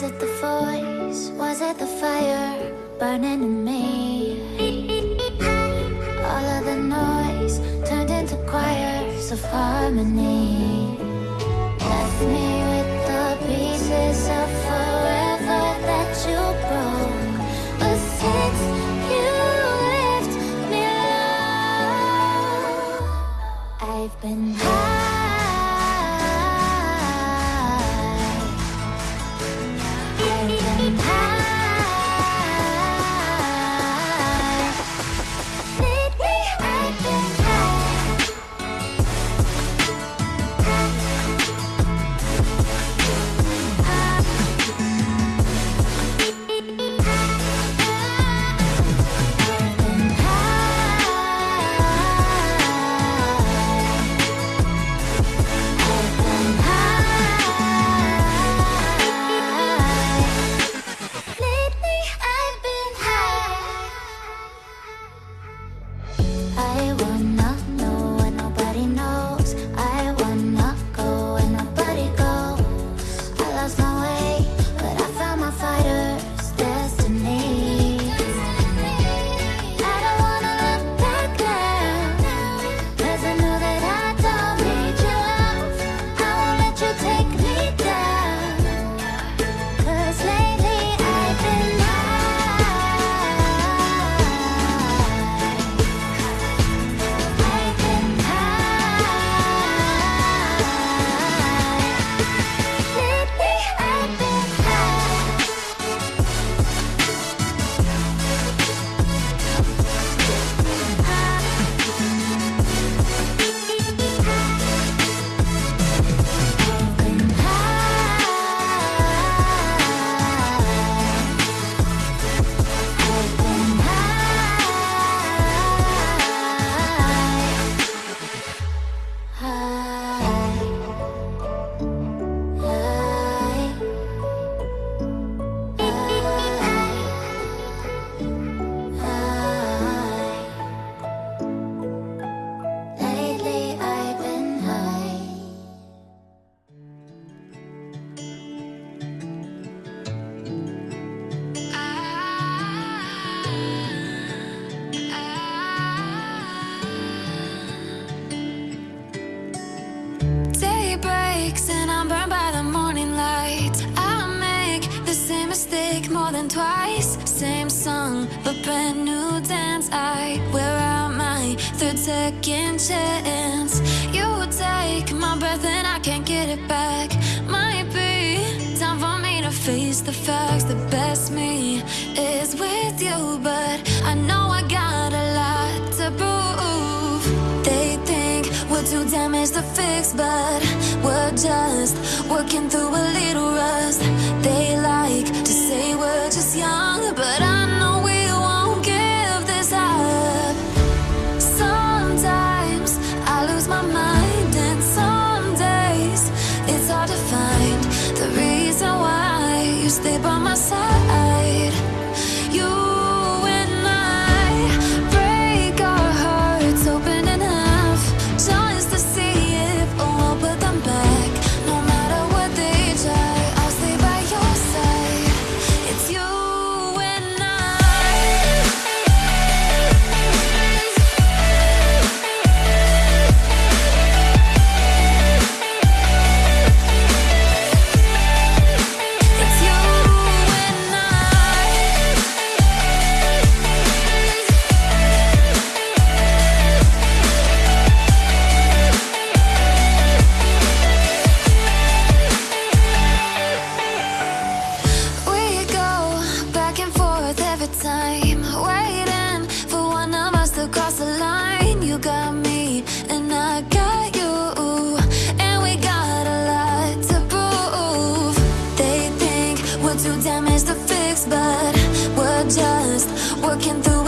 Was it the voice? Was it the fire burning in me? All of the noise turned into choirs of harmony. Left me with the pieces of forever that you broke. But since you left me I've been Wanna and I'm burned by the morning light. I make the same mistake more than twice. Same song, but brand new dance. I wear out my third second chance. You take my breath and I can't get it back. Might be time for me to face the facts. The best me is with you, but I know I got a lot to prove. They think we're too damaged to fix, but we're just working through a little rust. They to fix, but we're just working through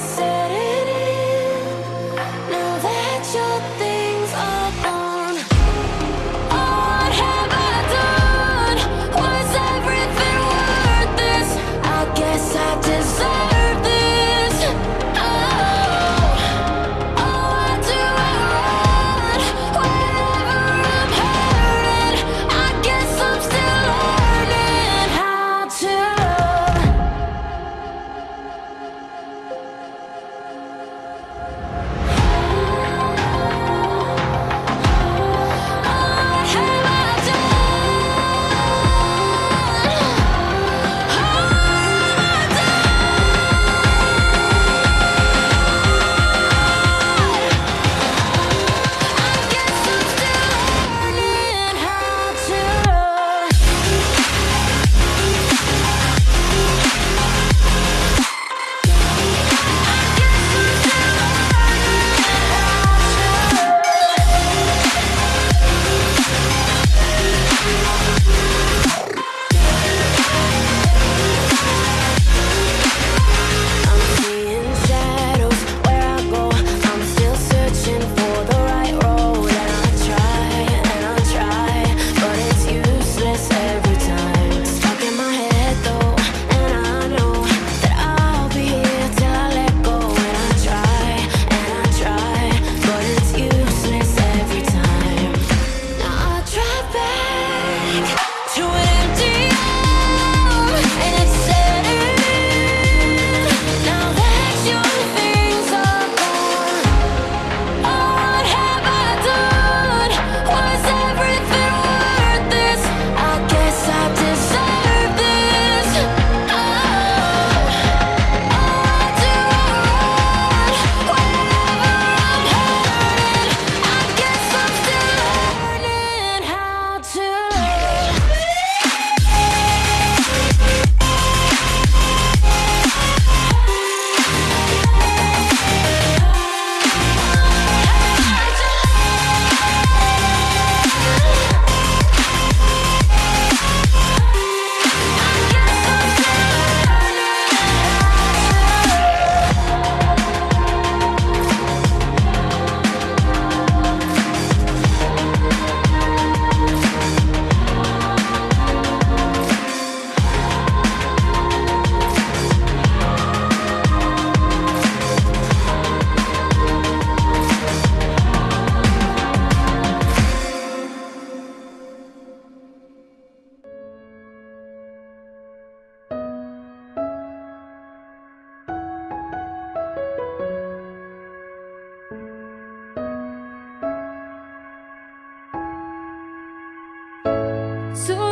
say So